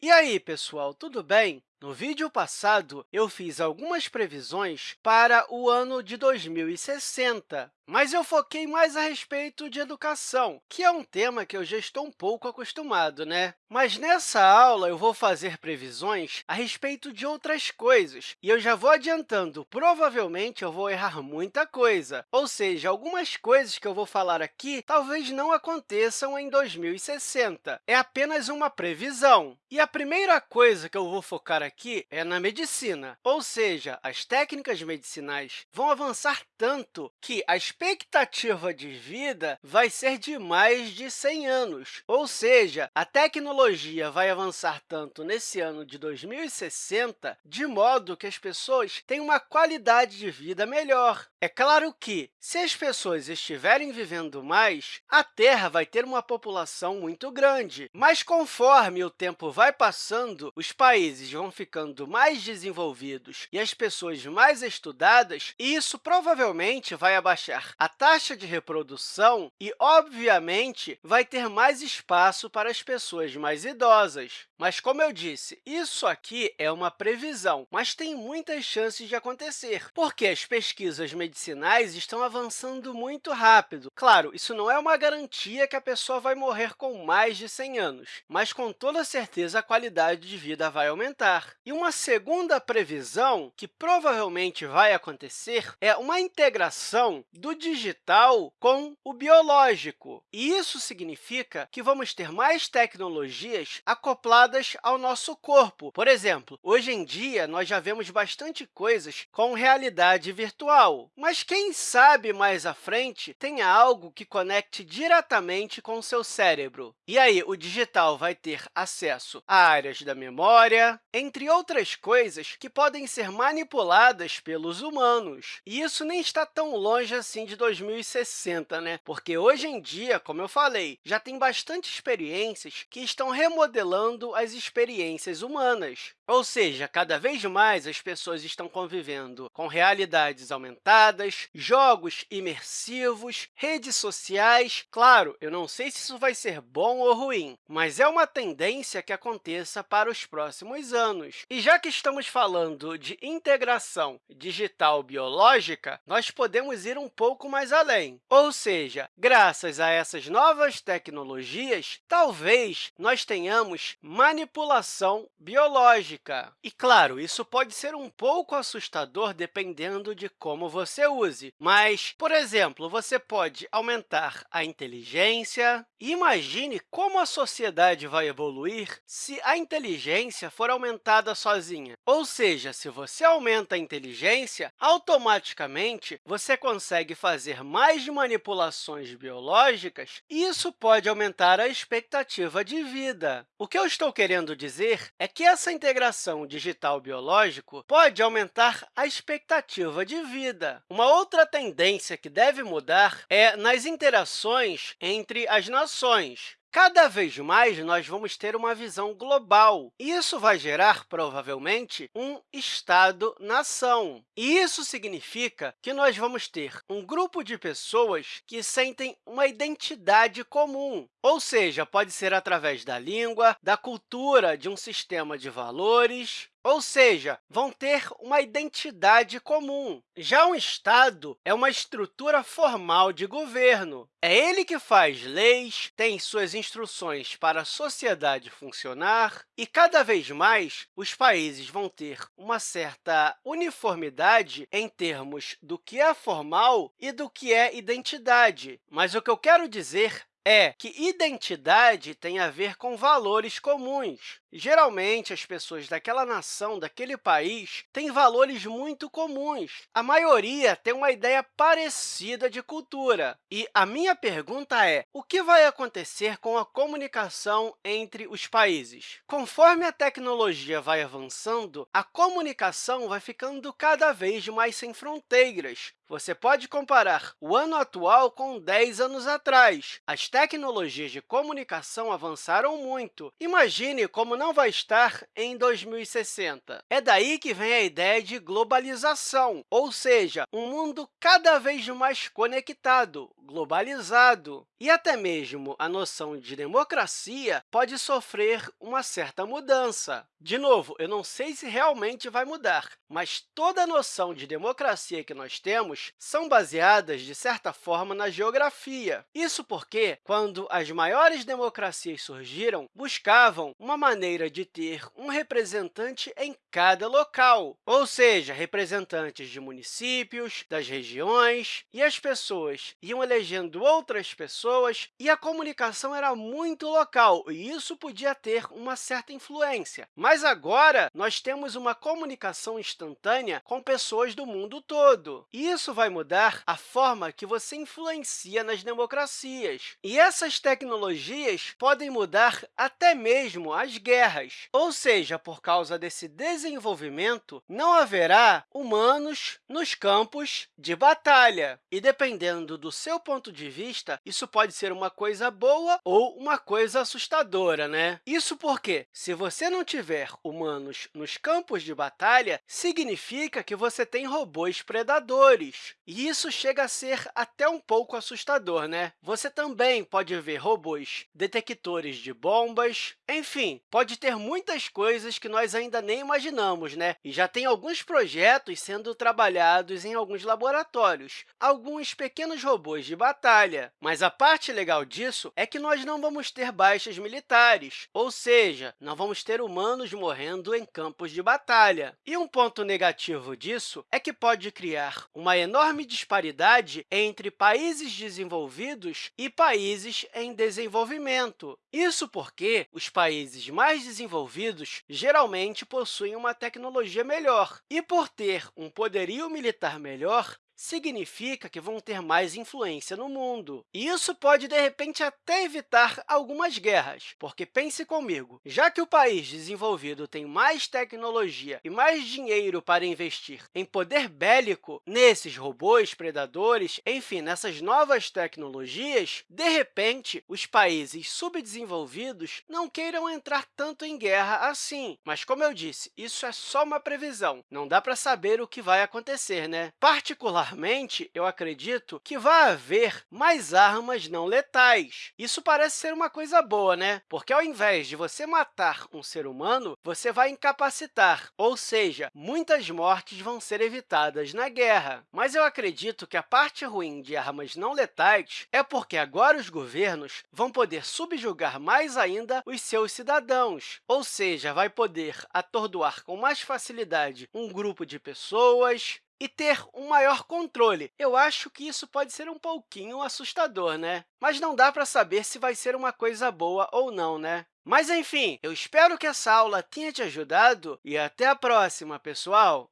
E aí, pessoal, tudo bem? No vídeo passado, eu fiz algumas previsões para o ano de 2060, mas eu foquei mais a respeito de educação, que é um tema que eu já estou um pouco acostumado, né? Mas nessa aula, eu vou fazer previsões a respeito de outras coisas, e eu já vou adiantando, provavelmente eu vou errar muita coisa, ou seja, algumas coisas que eu vou falar aqui talvez não aconteçam em 2060. É apenas uma previsão. E a primeira coisa que eu vou focar aqui é na medicina, ou seja, as técnicas medicinais vão avançar tanto que a expectativa de vida vai ser de mais de 100 anos, ou seja, a tecnologia vai avançar tanto nesse ano de 2060, de modo que as pessoas têm uma qualidade de vida melhor. É claro que, se as pessoas estiverem vivendo mais, a Terra vai ter uma população muito grande, mas conforme o tempo vai passando, os países vão ficando mais desenvolvidos e as pessoas mais estudadas, e isso provavelmente vai abaixar a taxa de reprodução e, obviamente, vai ter mais espaço para as pessoas mais idosas. Mas, como eu disse, isso aqui é uma previsão, mas tem muitas chances de acontecer, porque as pesquisas medicinais estão avançando muito rápido. Claro, isso não é uma garantia que a pessoa vai morrer com mais de 100 anos, mas, com toda certeza, a qualidade de vida vai aumentar. E uma segunda previsão, que provavelmente vai acontecer, é uma integração do digital com o biológico. E isso significa que vamos ter mais tecnologias acopladas ao nosso corpo. Por exemplo, hoje em dia, nós já vemos bastante coisas com realidade virtual, mas quem sabe mais à frente tenha algo que conecte diretamente com o seu cérebro. E aí, o digital vai ter acesso a áreas da memória, entre outras coisas que podem ser manipuladas pelos humanos. E isso nem está tão longe assim de 2060, né? porque hoje em dia, como eu falei, já tem bastante experiências que estão remodelando as experiências humanas. Ou seja, cada vez mais as pessoas estão convivendo com realidades aumentadas, jogos imersivos, redes sociais. Claro, eu não sei se isso vai ser bom ou ruim, mas é uma tendência que aconteça para os próximos anos. E já que estamos falando de integração digital biológica, nós podemos ir um pouco mais além. Ou seja, graças a essas novas tecnologias, talvez nós tenhamos manipulação biológica. E, claro, isso pode ser um pouco assustador dependendo de como você use, mas, por exemplo, você pode aumentar a inteligência. Imagine como a sociedade vai evoluir se a inteligência for aumentada sozinha. Ou seja, se você aumenta a inteligência, automaticamente você consegue fazer mais manipulações biológicas e isso pode aumentar a expectativa de vida. O que eu estou querendo dizer é que essa integração digital-biológico pode aumentar a expectativa de vida. Uma outra tendência que deve mudar é nas interações entre as nações. Cada vez mais, nós vamos ter uma visão global. Isso vai gerar, provavelmente, um Estado-nação. E isso significa que nós vamos ter um grupo de pessoas que sentem uma identidade comum, ou seja, pode ser através da língua, da cultura, de um sistema de valores, ou seja, vão ter uma identidade comum. Já um Estado é uma estrutura formal de governo. É ele que faz leis, tem suas instruções para a sociedade funcionar, e cada vez mais os países vão ter uma certa uniformidade em termos do que é formal e do que é identidade. Mas o que eu quero dizer é que identidade tem a ver com valores comuns. Geralmente, as pessoas daquela nação, daquele país, têm valores muito comuns. A maioria tem uma ideia parecida de cultura. E a minha pergunta é, o que vai acontecer com a comunicação entre os países? Conforme a tecnologia vai avançando, a comunicação vai ficando cada vez mais sem fronteiras. você pode comparar o ano atual com 10 anos atrás. As tecnologias de comunicação avançaram muito. Imagine como não vai estar em 2060. É daí que vem a ideia de globalização, ou seja, um mundo cada vez mais conectado, globalizado. E até mesmo a noção de democracia pode sofrer uma certa mudança. De novo, eu não sei se realmente vai mudar, mas toda a noção de democracia que nós temos são baseadas, de certa forma, na geografia. Isso porque, quando as maiores democracias surgiram, buscavam uma maneira de ter um representante em cada local, ou seja, representantes de municípios, das regiões, e as pessoas iam elegendo outras pessoas, e a comunicação era muito local, e isso podia ter uma certa influência. Mas agora, nós temos uma comunicação instantânea com pessoas do mundo todo. E isso vai mudar a forma que você influencia nas democracias. E essas tecnologias podem mudar até mesmo as guerras. Ou seja, por causa desse desenvolvimento, não haverá humanos nos campos de batalha. E, dependendo do seu ponto de vista, isso pode ser uma coisa boa ou uma coisa assustadora. Né? Isso porque, se você não tiver humanos nos campos de batalha, significa que você tem robôs predadores. E isso chega a ser até um pouco assustador, né? Você também pode ver robôs detectores de bombas, enfim, pode ter muitas coisas que nós ainda nem imaginamos, né? E já tem alguns projetos sendo trabalhados em alguns laboratórios, alguns pequenos robôs de batalha. Mas a parte legal disso é que nós não vamos ter baixas militares, ou seja, não vamos ter humanos morrendo em campos de batalha. E um ponto negativo disso é que pode criar uma enorme disparidade entre países desenvolvidos e países em desenvolvimento. Isso porque os países mais desenvolvidos geralmente possuem uma tecnologia melhor. E, por ter um poderio militar melhor, significa que vão ter mais influência no mundo. E isso pode, de repente, até evitar algumas guerras, porque pense comigo, já que o país desenvolvido tem mais tecnologia e mais dinheiro para investir em poder bélico nesses robôs, predadores, enfim, nessas novas tecnologias, de repente, os países subdesenvolvidos não queiram entrar tanto em guerra assim. Mas, como eu disse, isso é só uma previsão, não dá para saber o que vai acontecer. Né? Particular Particularmente, eu acredito que vai haver mais armas não letais. Isso parece ser uma coisa boa, né? Porque, ao invés de você matar um ser humano, você vai incapacitar, ou seja, muitas mortes vão ser evitadas na guerra. Mas eu acredito que a parte ruim de armas não letais é porque agora os governos vão poder subjugar mais ainda os seus cidadãos, ou seja, vai poder atordoar com mais facilidade um grupo de pessoas, e ter um maior controle. Eu acho que isso pode ser um pouquinho assustador, né? Mas não dá para saber se vai ser uma coisa boa ou não, né? Mas, enfim, eu espero que essa aula tenha te ajudado e até a próxima, pessoal!